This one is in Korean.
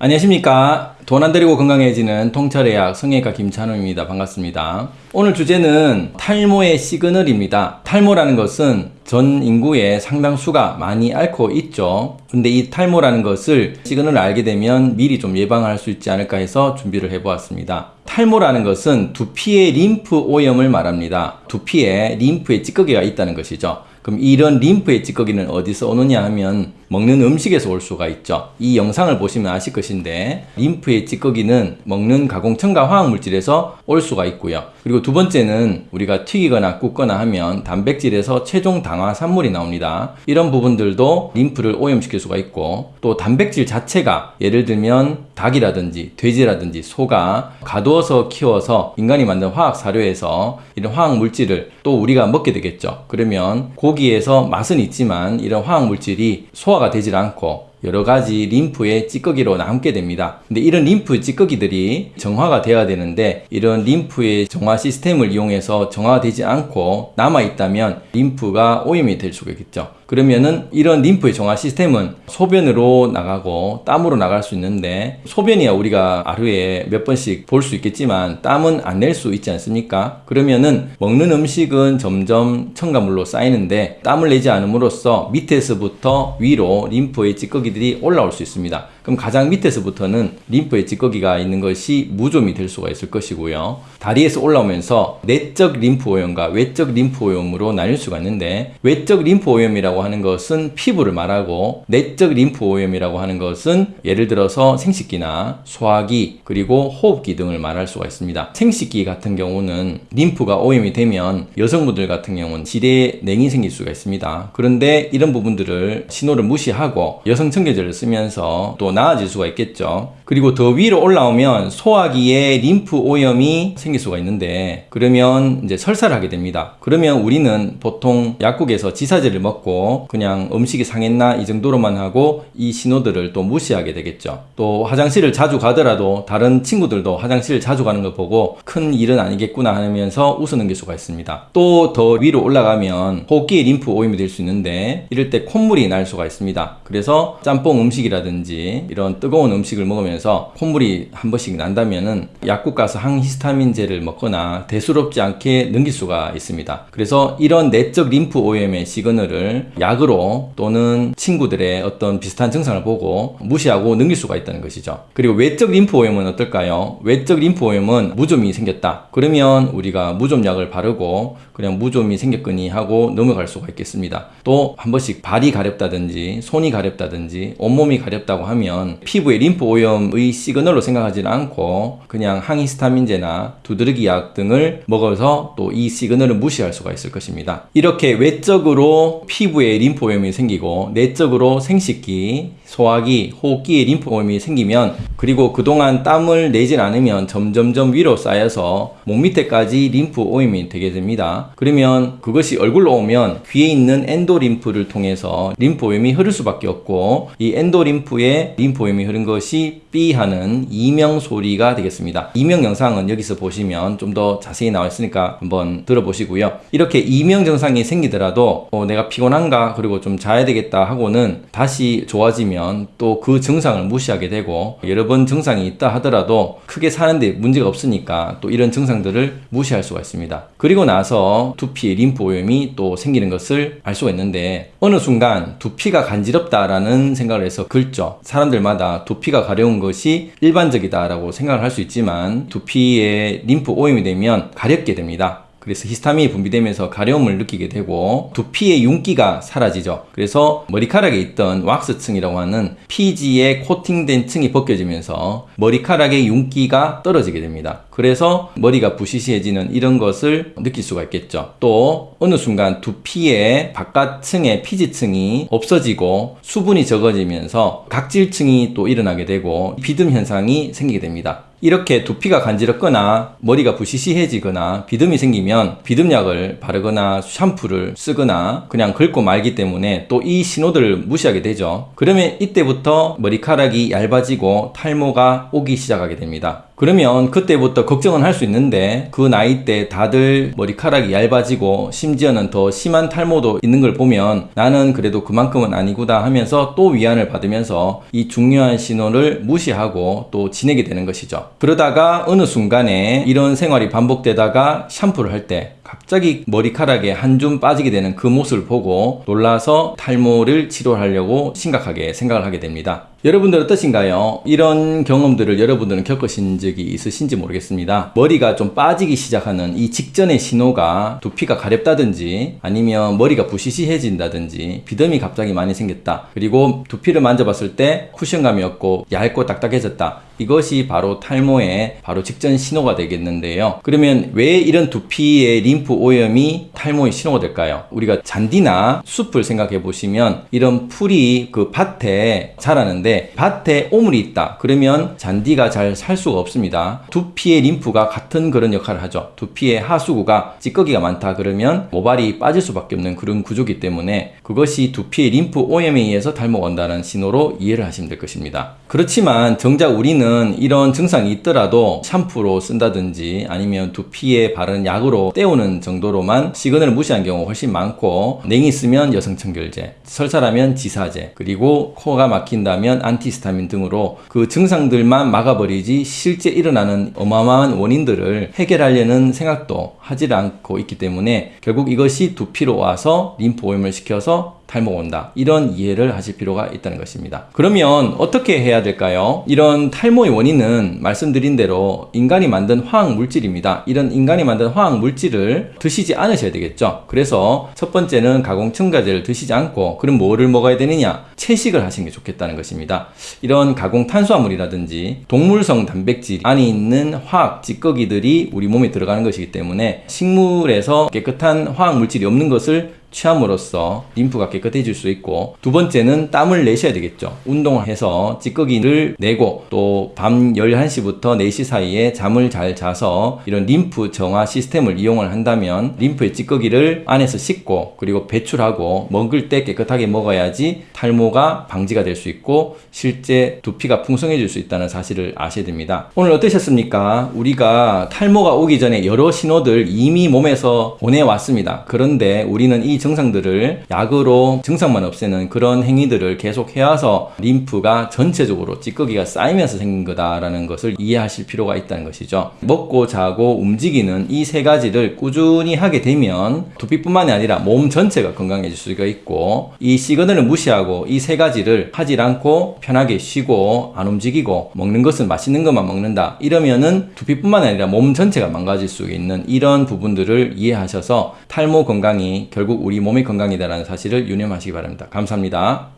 안녕하십니까. 돈 안 들이고 건강해지는 통찰의학 성형외과 김찬호입니다. 반갑습니다. 오늘 주제는 탈모의 시그널입니다. 탈모라는 것은 전 인구의 상당수가 많이 앓고 있죠. 근데 이 탈모라는 것을 시그널을 알게 되면 미리 좀 예방할 수 있지 않을까 해서 준비를 해 보았습니다. 탈모라는 것은 두피의 림프 오염을 말합니다. 두피에 림프의 찌꺼기가 있다는 것이죠. 그럼 이런 림프의 찌꺼기는 어디서 오느냐 하면 먹는 음식에서 올 수가 있죠. 이 영상을 보시면 아실 것인데 림프의 찌꺼기는 먹는 가공 첨가 화학 물질에서 올 수가 있고요. 그리고 두 번째는 우리가 튀기거나 굽거나 하면 단백질에서 최종 당화 산물이 나옵니다. 이런 부분들도 림프를 오염시킬 수가 있고 또 단백질 자체가 예를 들면 닭이라든지 돼지라든지 소가 가두어서 키워서 인간이 만든 화학 사료에서 이런 화학 물질을 또 우리가 먹게 되겠죠. 그러면 고기에서 맛은 있지만 이런 화학 물질이 소화 가 되질 않고 여러 가지 림프의 찌꺼기로 남게 됩니다. 근데 이런 림프 찌꺼기들이 정화가 되어야 되는데 이런 림프의 정화 시스템을 이용해서 정화되지 않고 남아 있다면 림프가 오염이 될 수가 있겠죠. 그러면은 이런 림프의 정화 시스템은 소변으로 나가고 땀으로 나갈 수 있는데 소변이야 우리가 하루에 몇 번씩 볼 수 있겠지만 땀은 안 낼 수 있지 않습니까? 그러면은 먹는 음식은 점점 첨가물로 쌓이는데 땀을 내지 않음으로써 밑에서부터 위로 림프의 찌꺼기들이 올라올 수 있습니다. 그럼 가장 밑에서부터는 림프의 찌꺼기가 있는 것이 무좀이 될 수가 있을 것이고요. 다리에서 올라오면서 내적 림프 오염과 외적 림프 오염으로 나뉠 수가 있는데 외적 림프 오염이라고 하는 것은 피부를 말하고 내적 림프 오염이라고 하는 것은 예를 들어서 생식기나 소화기 그리고 호흡기 등을 말할 수가 있습니다. 생식기 같은 경우는 림프가 오염이 되면 여성분들 같은 경우는 질내에 냉이 생길 수가 있습니다. 그런데 이런 부분들을 신호를 무시하고 여성 청결제를 쓰면서 또 나아질 수가 있겠죠. 그리고 더 위로 올라오면 소화기에 림프 오염이 생길 수가 있는데 그러면 이제 설사를 하게 됩니다. 그러면 우리는 보통 약국에서 지사제를 먹고 그냥 음식이 상했나 이 정도로만 하고 이 신호들을 또 무시하게 되겠죠. 또 화장실을 자주 가더라도 다른 친구들도 화장실을 자주 가는 걸 보고 큰 일은 아니겠구나 하면서 웃어넘길 수가 있습니다. 또 더 위로 올라가면 호흡기에 림프 오염이 될 수 있는데 이럴 때 콧물이 날 수가 있습니다. 그래서 짬뽕 음식이라든지 이런 뜨거운 음식을 먹으면서 콧물이 한 번씩 난다면은 약국 가서 항히스타민 제를 먹거나 대수롭지 않게 넘길 수가 있습니다. 그래서 이런 내적 림프 오염의 시그널을 약으로 또는 친구들의 어떤 비슷한 증상을 보고 무시하고 넘길 수가 있다는 것이죠. 그리고 외적 림프 오염은 어떨까요? 외적 림프 오염은 무좀이 생겼다. 그러면 우리가 무좀약을 바르고 그냥 무좀이 생겼거니 하고 넘어갈 수가 있겠습니다. 또 한 번씩 발이 가렵다든지 손이 가렵다든지 온몸이 가렵다고 하면 피부의 림프 오염의 시그널로 생각하지는 않고 그냥 항히스타민제나 두드러기 약 등을 먹어서 또 이 시그널을 무시할 수가 있을 것입니다. 이렇게 외적으로 피부에 림프 오염이 생기고 내적으로 생식기, 소화기, 호흡기에 림프 오염이 생기면 그리고 그동안 땀을 내질 않으면 점점점 위로 쌓여서 목 밑에까지 림프 오염이 되게 됩니다. 그러면 그것이 얼굴로 오면 귀에 있는 endolymph를 통해서 림프 오염이 흐를 수밖에 없고 이 endolymph에 림프 오염이 흐른 것이 삐 하는 이명 소리가 되겠습니다. 이명 영상은 여기서 보시면 좀 더 자세히 나와 있으니까 한번 들어보시고요. 이렇게 이명 증상이 생기더라도 어, 내가 피곤한가 그리고 좀 자야 되겠다 하고는 다시 좋아지면 또 그 증상을 무시하게 되고 여러 번 증상이 있다 하더라도 크게 사는데 문제가 없으니까 또 이런 증상들을 무시할 수가 있습니다. 그리고 나서 두피 림프 오염이 또 생기는 것을 알 수가 있는데 어느 순간 두피가 간지럽다라는 생각을 해서 긁죠. 사람들마다 두피가 가려운 것이 일반적이다라고 생각을 할 수 있지만 두피에 림프 오염이 되면 가렵게 됩니다. 그래서 히스타민이 분비되면서 가려움을 느끼게 되고 두피의 윤기가 사라지죠. 그래서 머리카락에 있던 왁스층이라고 하는 피지에 코팅된 층이 벗겨지면서 머리카락의 윤기가 떨어지게 됩니다. 그래서 머리가 부시시해지는 이런 것을 느낄 수가 있겠죠. 또 어느 순간 두피의 바깥층의 피지층이 없어지고 수분이 적어지면서 각질층이 또 일어나게 되고 비듬 현상이 생기게 됩니다. 이렇게 두피가 간지럽거나 머리가 부시시해지거나 비듬이 생기면 비듬약을 바르거나 샴푸를 쓰거나 그냥 긁고 말기 때문에 또 이 신호들을 무시하게 되죠. 그러면 이때부터 머리카락이 얇아지고 탈모가 오기 시작하게 됩니다. 그러면 그때부터 걱정은 할 수 있는데 그 나이 때 다들 머리카락이 얇아지고 심지어는 더 심한 탈모도 있는 걸 보면 나는 그래도 그만큼은 아니구나 하면서 또 위안을 받으면서 이 중요한 신호를 무시하고 또 지내게 되는 것이죠. 그러다가 어느 순간에 이런 생활이 반복되다가 샴푸를 할 때 갑자기 머리카락에 한 줌 빠지게 되는 그 모습을 보고 놀라서 탈모를 치료하려고 심각하게 생각을 하게 됩니다. 여러분들 어떠신가요? 이런 경험들을 여러분들은 겪으신 적이 있으신지 모르겠습니다. 머리가 좀 빠지기 시작하는 이 직전의 신호가 두피가 가렵다든지 아니면 머리가 부시시해진다든지 비듬이 갑자기 많이 생겼다. 그리고 두피를 만져봤을 때 쿠션감이 없고 얇고 딱딱해졌다. 이것이 바로 탈모의 바로 직전 신호가 되겠는데요. 그러면 왜 이런 두피의 림프 오염이 탈모의 신호가 될까요? 우리가 잔디나 숲을 생각해 보시면 이런 풀이 그 밭에 자라는데 밭에 오물이 있다. 그러면 잔디가 잘 살 수가 없습니다. 두피의 림프가 같은 그런 역할을 하죠. 두피의 하수구가 찌꺼기가 많다 그러면 모발이 빠질 수밖에 없는 그런 구조기 때문에 그것이 두피의 림프 오염에 의해서 탈모가 온다는 신호로 이해를 하시면 될 것입니다. 그렇지만 정작 우리는 이런 증상이 있더라도 샴푸로 쓴다든지 아니면 두피에 바른 약으로 때우는 정도로만 시그널을 무시한 경우가 훨씬 많고 냉이 있으면 여성청결제, 설사라면 지사제, 그리고 코가 막힌다면 안티스타민 등으로 그 증상들만 막아버리지 실제 일어나는 어마어마한 원인들을 해결하려는 생각도 하지 않고 있기 때문에 결국 이것이 두피로 와서 림프 오염을 시켜서 탈모가 온다. 이런 이해를 하실 필요가 있다는 것입니다. 그러면 어떻게 해야 될까요? 이런 탈모의 원인은 말씀드린 대로 인간이 만든 화학 물질입니다. 이런 인간이 만든 화학 물질을 드시지 않으셔야 되겠죠. 그래서 첫 번째는 가공 첨가제를 드시지 않고 그럼 뭐를 먹어야 되느냐? 채식을 하시는 게 좋겠다는 것입니다. 이런 가공 탄수화물이라든지 동물성 단백질 안에 있는 화학 찌꺼기들이 우리 몸에 들어가는 것이기 때문에 식물에서 깨끗한 화학 물질이 없는 것을 취함으로써 림프가 깨끗해질 수 있고 두 번째는 땀을 내셔야 되겠죠. 운동을 해서 찌꺼기를 내고 또 밤 11시부터 4시 사이에 잠을 잘 자서 이런 림프 정화 시스템을 이용을 한다면 림프의 찌꺼기를 안에서 씻고 그리고 배출하고 먹을 때 깨끗하게 먹어야지 탈모가 방지가 될 수 있고 실제 두피가 풍성해질 수 있다는 사실을 아셔야 됩니다. 오늘 어떠셨습니까? 우리가 탈모가 오기 전에 여러 신호들 이미 몸에서 보내왔습니다. 그런데 우리는 이 증상들을 약으로 증상만 없애는 그런 행위들을 계속 해와서 림프가 전체적으로 찌꺼기가 쌓이면서 생긴 거다라는 것을 이해하실 필요가 있다는 것이죠. 먹고 자고 움직이는 이 세 가지를 꾸준히 하게 되면 두피뿐만이 아니라 몸 전체가 건강해질 수가 있고 이 시그널을 무시하고 이 세 가지를 하질 않고 편하게 쉬고 안 움직이고 먹는 것은 맛있는 것만 먹는다 이러면은 두피뿐만 아니라 몸 전체가 망가질 수 있는 이런 부분들을 이해하셔서 탈모 건강이 결국 우리 몸의 건강이다라는 사실을 유념하시기 바랍니다. 감사합니다.